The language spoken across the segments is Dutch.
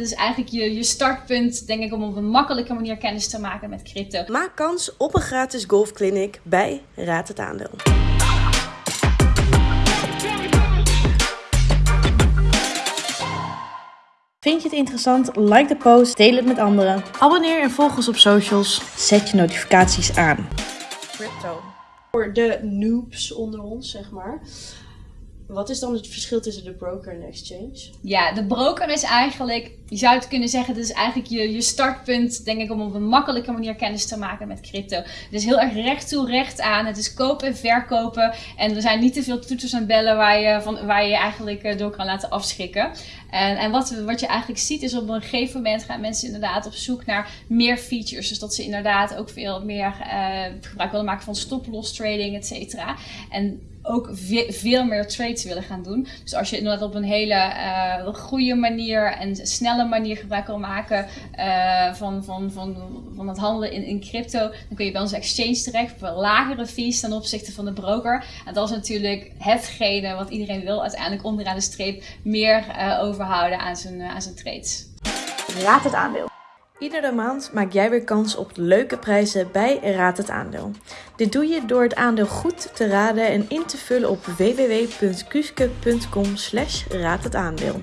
is eigenlijk je, je startpunt, denk ik, om op een makkelijke manier kennis te maken met crypto. Maak kans op een gratis golfclinic bij Raad het Aandeel. Vind je het interessant? Like de post, deel het met anderen. Abonneer en volg ons op socials. Zet je notificaties aan. Crypto. Voor de noobs onder ons, zeg maar. Wat is dan het verschil tussen de broker en de exchange? Ja, de broker is eigenlijk, je zou het kunnen zeggen, dit is eigenlijk je, je startpunt, denk ik, om op een makkelijke manier kennis te maken met crypto. Het is heel erg recht toe, recht aan. Het is kopen en verkopen. En er zijn niet te veel toeters en bellen waar je, van, waar je eigenlijk eh, door kan laten afschrikken. En, en wat, wat je eigenlijk ziet is op een gegeven moment gaan mensen inderdaad op zoek naar meer features. Dus dat ze inderdaad ook veel meer uh, gebruik willen maken van stop-loss trading, et cetera. En ook veel meer trades willen gaan doen. Dus als je inderdaad op een hele uh, goede manier en snelle manier gebruik wil maken uh, van, van, van, van het handelen in, in crypto, dan kun je bij onze exchange terecht op lagere fees ten opzichte van de broker. En dat is natuurlijk hetgene wat iedereen wil, uiteindelijk onderaan de streep meer uh, overhouden aan zijn, aan zijn trades. Raad het aandeel. Iedere maand maak jij weer kans op leuke prijzen bij Raad het Aandeel. Dit doe je door het aandeel goed te raden en in te vullen op www.kuske.com slash raad het aandeel.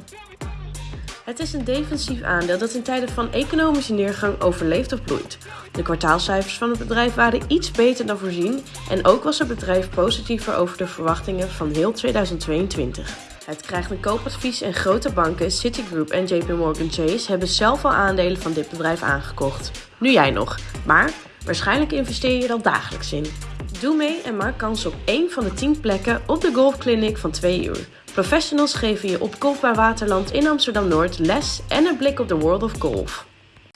Het is een defensief aandeel dat in tijden van economische neergang overleeft of bloeit. De kwartaalcijfers van het bedrijf waren iets beter dan voorzien en ook was het bedrijf positiever over de verwachtingen van heel 2022. Het krijgt een koopadvies en grote banken, Citigroup en JP Morgan Chase hebben zelf al aandelen van dit bedrijf aangekocht. Nu jij nog, maar waarschijnlijk investeer je er al dagelijks in. Doe mee en maak kans op één van de 10 plekken op de golfclinic van 2 uur. Professionals geven je op Golfbaar Waterland in Amsterdam-Noord les en een blik op de World of Golf.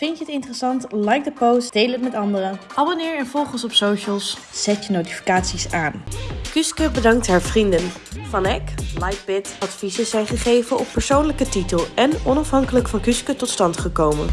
Vind je het interessant? Like de post, deel het met anderen. Abonneer en volg ons op socials. Zet je notificaties aan. Kuske bedankt haar vrienden. Van Eck, Lightbit, adviezen zijn gegeven op persoonlijke titel en onafhankelijk van Kuske tot stand gekomen.